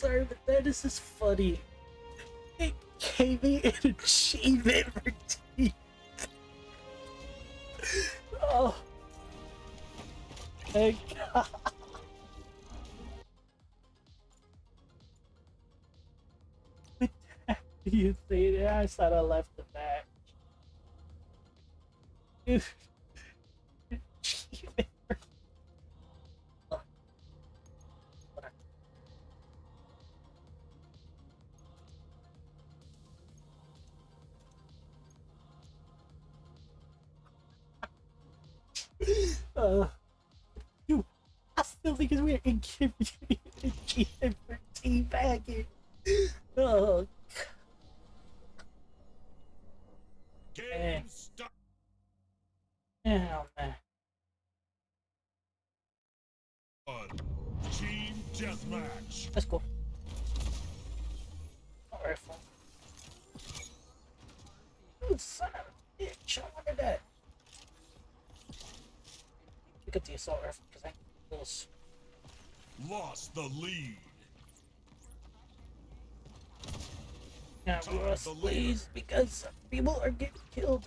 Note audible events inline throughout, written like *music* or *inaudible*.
sorry, but that is just funny. It gave me an achievement for teeth. Oh. Thank God. You that? I thought I left the match. *laughs* Uh, you, I still think it's weird. It gives me an achievement for teabagging. Oh, Game start. hell man. Team deathmatch. Let's go. Alright, fine. Ooh, son of a bitch. I wanted that. Pick up the assault rifle because I close. Lost the lead. Now, Time Ross, to leave. please, because people are getting killed.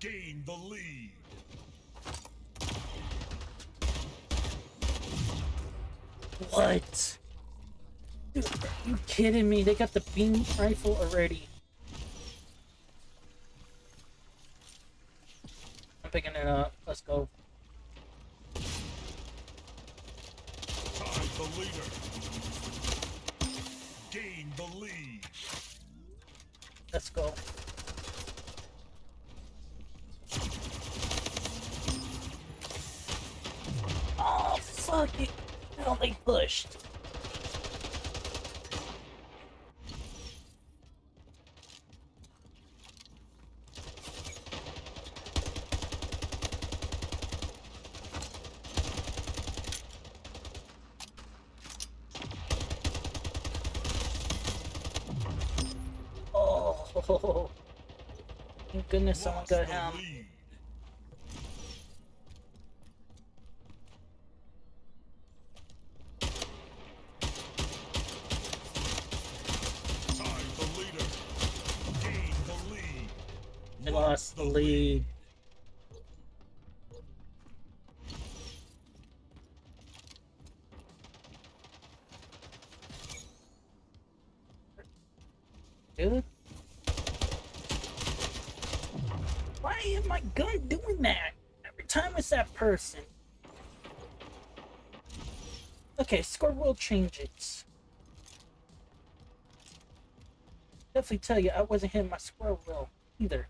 Gain the lead. What? Dude, are you kidding me? They got the beam rifle already. I'm picking it up. Let's go. Fuck it. Hell, they pushed. Oh, *laughs* thank goodness someone got him. Dude? Why is my gun doing that? Every time it's that person. Okay, score will change it. Definitely tell you, I wasn't hitting my square wheel either.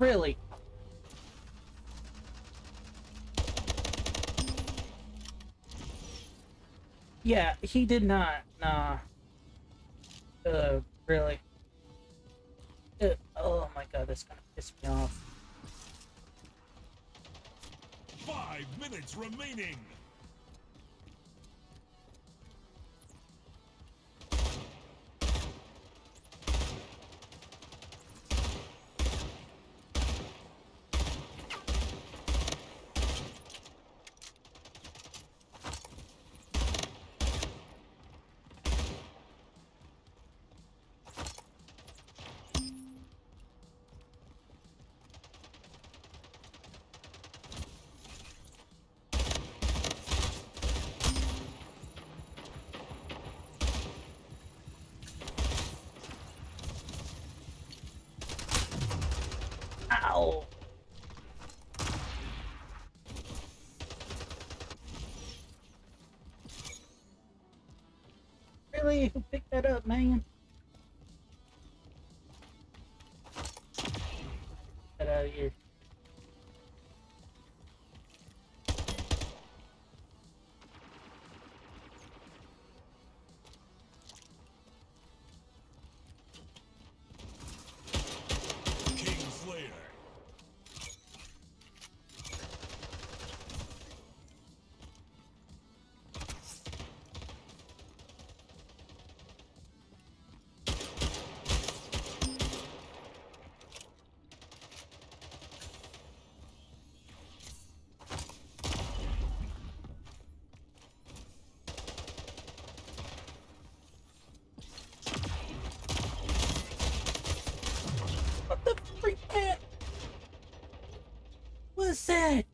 Really? Yeah, he did not. Nah. Uh, really? Oh my god, that's gonna piss me off. Five minutes remaining. Really? Who picked that up, man? Was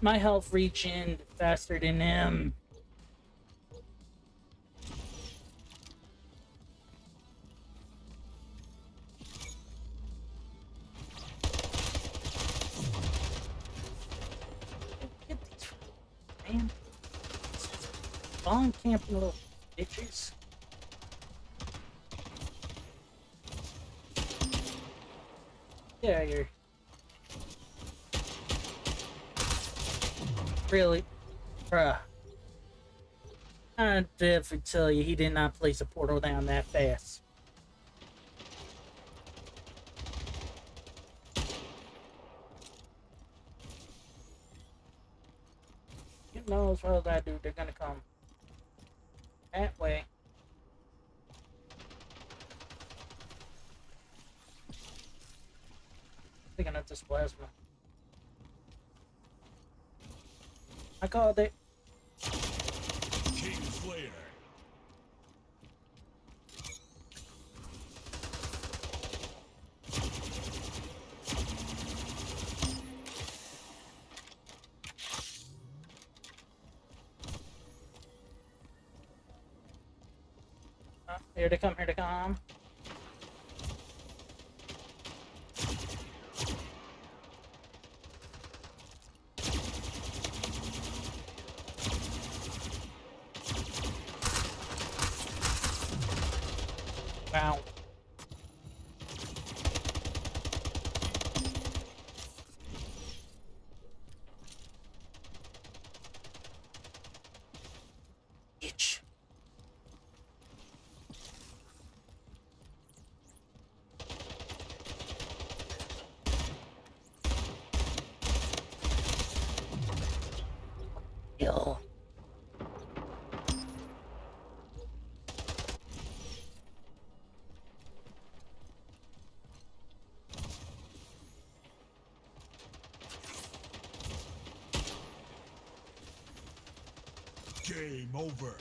my health reached faster than him. Man. Spawn camping little bitches. Yeah, you're Really? Bruh. I definitely tell you, he did not place a portal down that fast. You know as well as I do, they're gonna come that way. Picking up this plasma. I called it. Uh, here to come, here to come. Game over.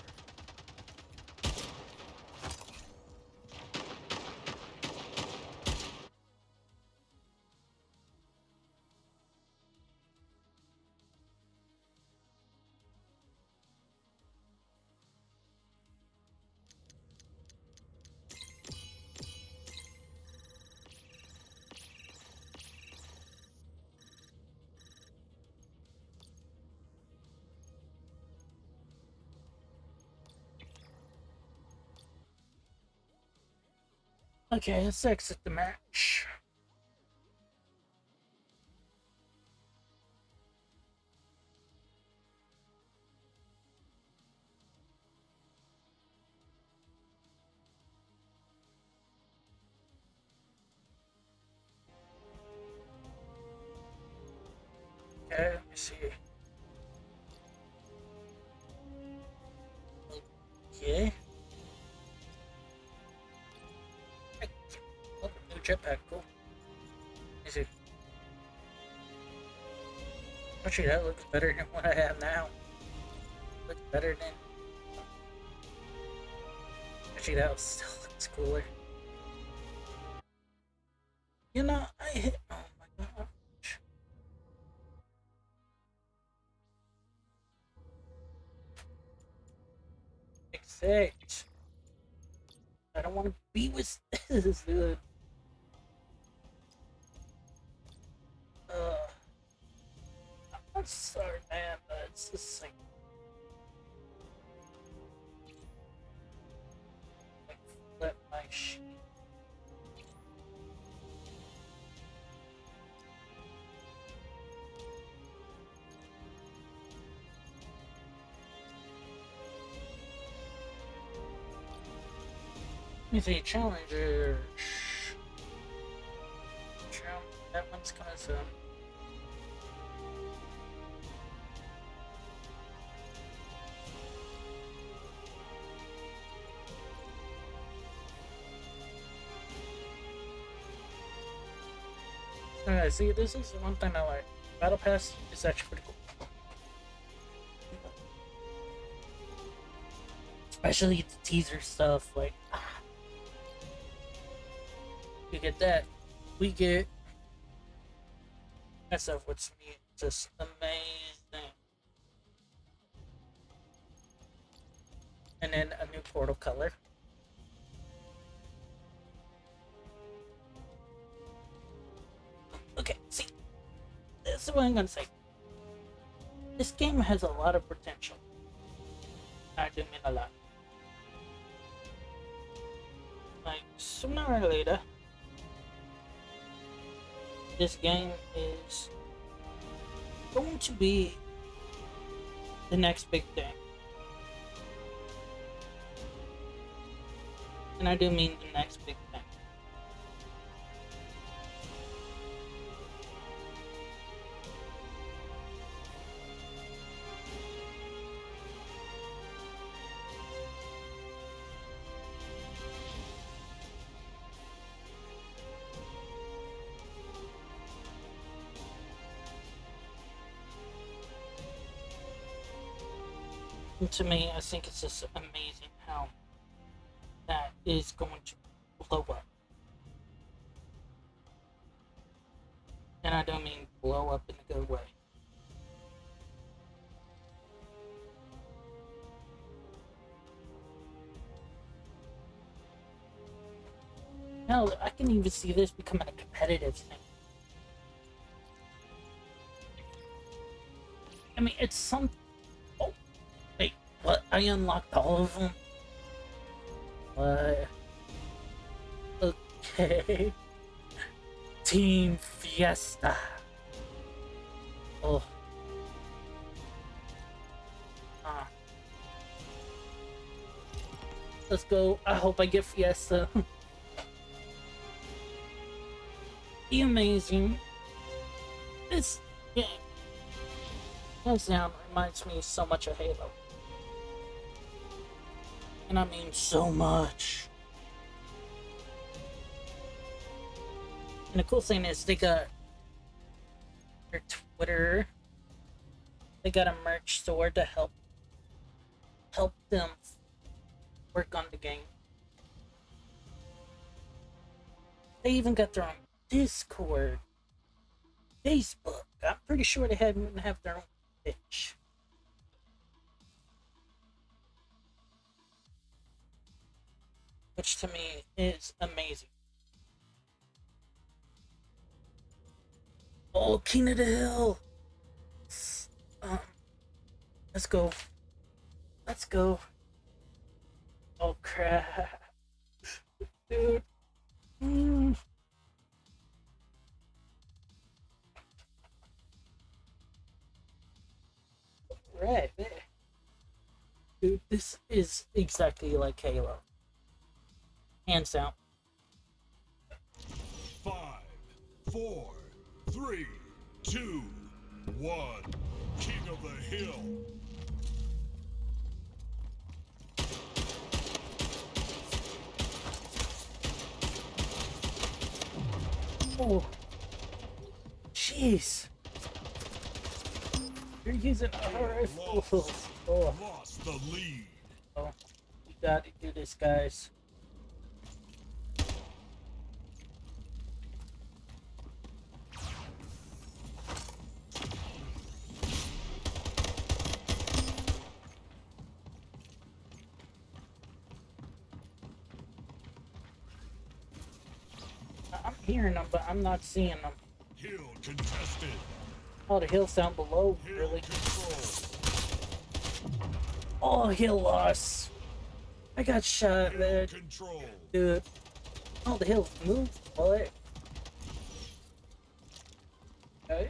Okay, let's exit the match. Okay, let me see. Okay. Jetpack. Is it? Actually, that looks better than what I have now. Looks better than. Actually, that still looks cooler. You know, Me see, Challenger. That one's coming soon. Alright, see, this is one thing I like. Battle Pass is actually pretty cool. Especially the teaser stuff, like, ah. You get that. We get that stuff, which me just amazing. And then a new portal color. Okay, see, this is what I'm gonna say. This game has a lot of potential. I do mean a lot. Like, sooner or later, this game is going to be the next big thing. And I do mean the next big thing. To me, I think it's just amazing how that is going to blow up. And I don't mean blow up in a good way. Hell, I can even see this becoming a competitive thing. I mean, it's some. I unlocked all of them? What? Okay. *laughs* Team Fiesta. Oh. Ah. Let's go. I hope I get Fiesta. *laughs* Be amazing. This game, reminds me so much of Halo. And I mean so much. And the cool thing is they got their Twitter. They got a merch store to help help them work on the game. They even got their own Discord, Facebook. I'm pretty sure they had even have their own Twitch. Which to me is amazing. Oh, King of the Hill! Um, let's go. Let's go. Oh crap. Dude. Mm. Right there. Dude, this is exactly like Halo. Hands down. Five, four, three, two, one. King of the Hill. Oh. Jeez. You're using our rifles. Oh, Lost the lead. oh. We gotta do this, guys. Hearing them, but I'm not seeing them. Hill contested. Oh, the hill's down below, Hill really. control. Oh, hill lost. I got shot, Hill control. Dude. Oh, the hill's moved. What? Okay.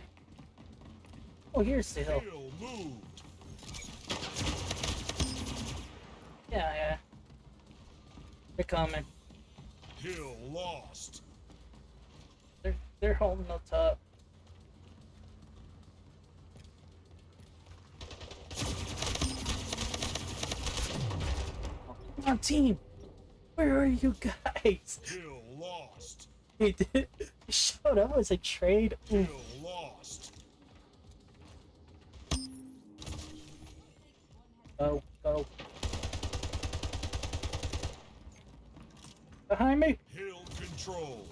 Oh, here's the hill. Hill moved. Yeah, yeah. They're coming. Hill lost. They're holding the top. Come on, team. Where are you guys? Hill lost. *laughs* He did. He showed up as a trade. Hill lost. Go, go. Behind me. Hill control.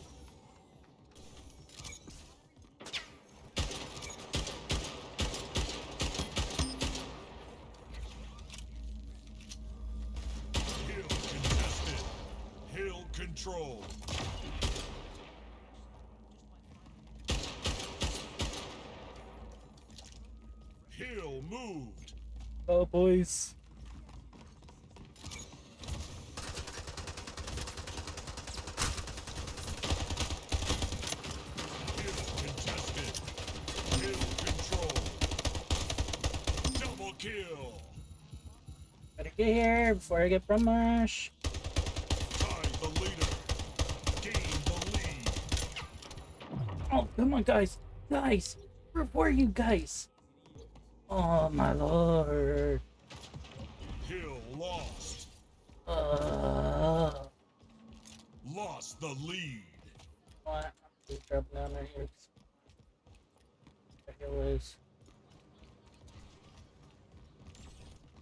Control. Hill moved. Oh, boys. Hill contested. Hill control. Double kill. Gotta get here before I get from come on, guys. Guys, where were you guys? Oh, my lord. Hill lost. Uh, Lost the lead. what? I'm dropping down right here. The hell is?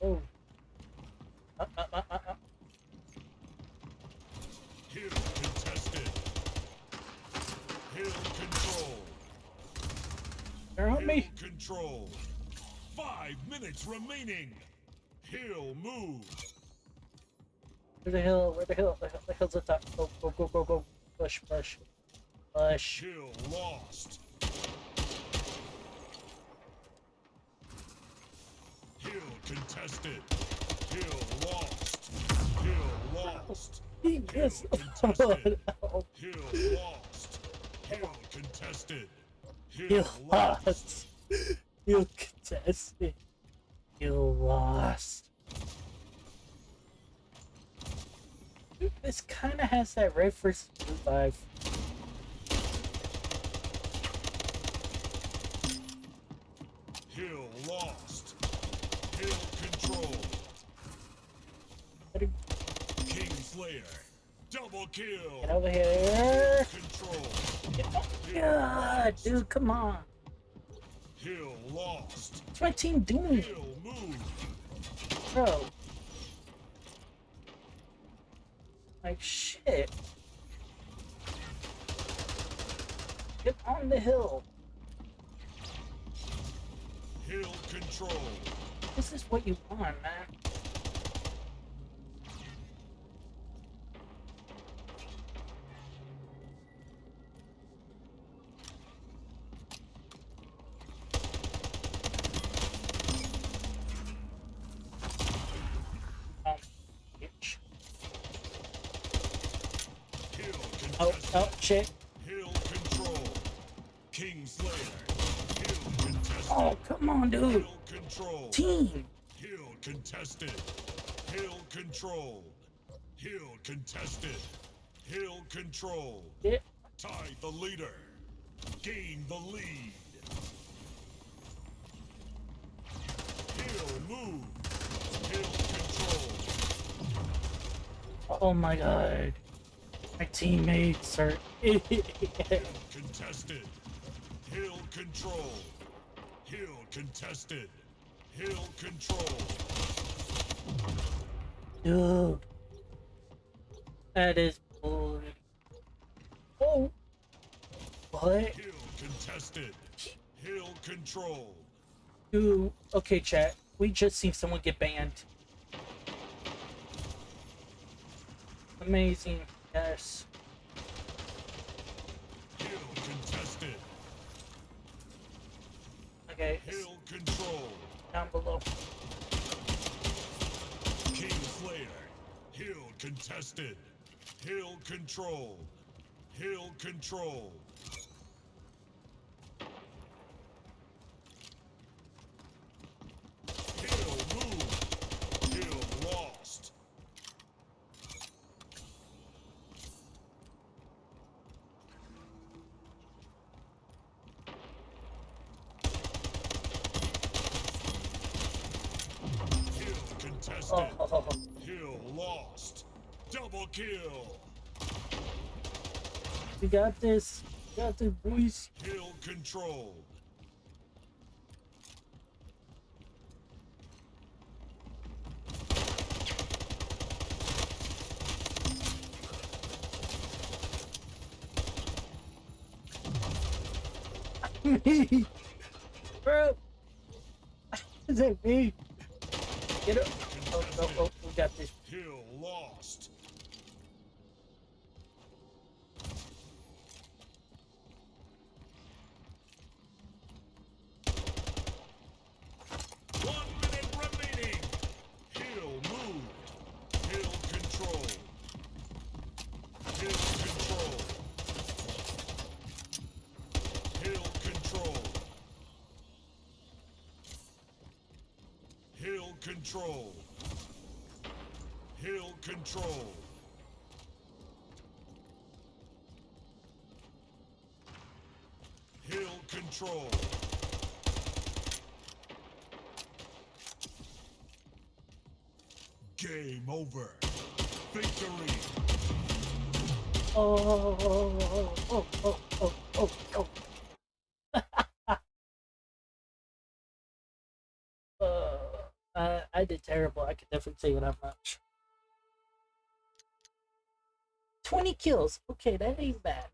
Oh. Uh, uh, uh uh, uh. Hill contested. Hill control. They're on me. control. Five minutes remaining. Hill moved. Where the hell? Where the hell? The, hell, the hell's the top? Go, go, go, go, go. Push, push. Push. Hill lost. Hill contested. Hill lost. Hill lost. Yes. *laughs* Oh, contested. Oh, Hill lost. Hill contested. You lost. lost. You contested. You lost. This kind of has that red versus blue vibe. Hill lost. Hill control. Better Kingslayer. Double kill. Get over here. Control. God, dude, come on. Hill lost. What's my team doing, Hill moved. bro? Like shit. Get on the hill. Hill control. This is what you want, man. Hill contested. Hill control. Yeah. Tie the leader. Gain the lead. Hill move. Hill control. Oh my god. My teammates are. *laughs* Contested. Hill control. Hill contested. Hill control. Dude. That is bull. Oh. What? Hill contested. Hill control. Dude. Okay, chat. We just seen someone get banned. Amazing. Yes. Hill contested. Okay. it's Hill control. Down below. Kingslayer. Hill contested. Hill control. Hill control. Hill moved. Hill lost. Contested. Oh, oh, oh, oh. Kill lost. Double kill. we got this. We got this, boys. Kill controlled. *laughs* me, bro. *laughs* Is that me? Get up. Oh, oh, oh, we got this. Kill lost. Control. Hill control. Hill control. Game over. Victory. Oh, oh, oh, oh, oh, oh, oh, oh. oh. uh, I, I did definitely tell you that much. 20 kills. Okay, that ain't bad.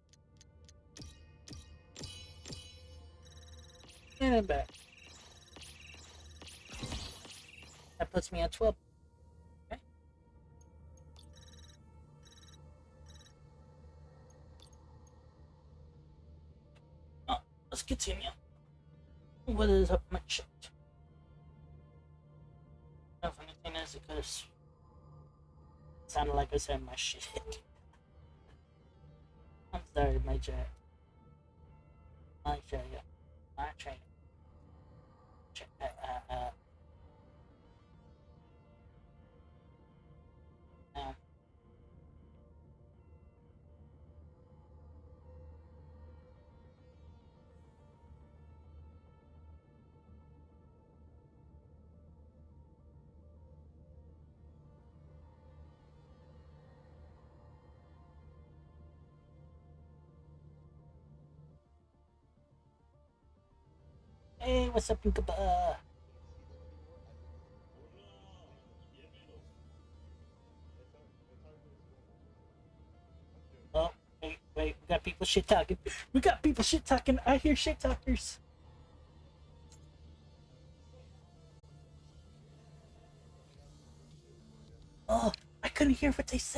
That ain't bad. That puts me at 12. Okay. Oh, let's continue. What is up my shit? It sounded like I said my shit. *laughs* I'm sorry, my chat. My yeah. My. Chat, uh, uh, Hey, what's up, Inkaba? Oh, wait, wait, we got people shit talking. We got people shit talking. I hear shit talkers. Oh, I couldn't hear what they said.